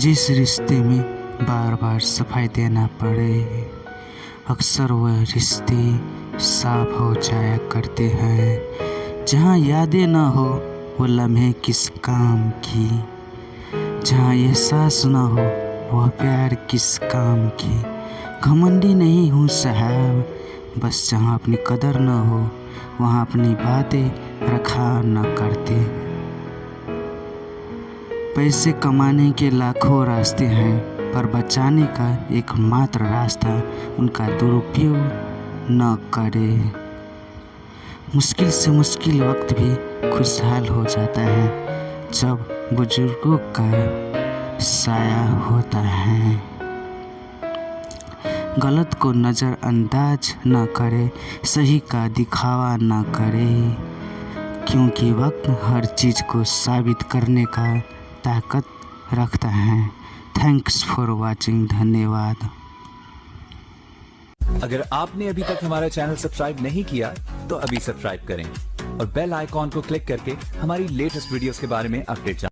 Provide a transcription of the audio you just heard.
जिस रिश्ते में बार बार सफ़ाई देना पड़े, अक्सर वह रिश्ते साफ़ हो जाया करते हैं। जहाँ यादें ना हो, वो लम्हे किस काम की। जहाँ एहसास ना हो, वह प्यार किस काम की। घमंडी नहीं हूँ, साहब। बस जहाँ अपनी कदर न हो, वहाँ अपनी बातें रखा न करते पैसे कमाने के लाखों रास्ते हैं, पर बचाने का एकमात्र रास्ता उनका दुरुपयोग न करे। मुश्किल से मुश्किल वक्त भी खुशहाल हो जाता है, जब बुज़ुर्गों का साया होता है। गलत को नज़रअंदाज न करे, सही का दिखावा न करे, क्योंकि वक्त हर चीज़ को साबित करने का ताकत रखता है। थैंक्स फॉर वॉचिंग धन्यवाद। अगर आपने अभी तक हमारा चैनल सब्सक्राइब नहीं किया तो अभी सब्सक्राइब करें और बेल आइकॉन को क्लिक करके हमारी लेटेस्ट वीडियोस के बारे में अपडेट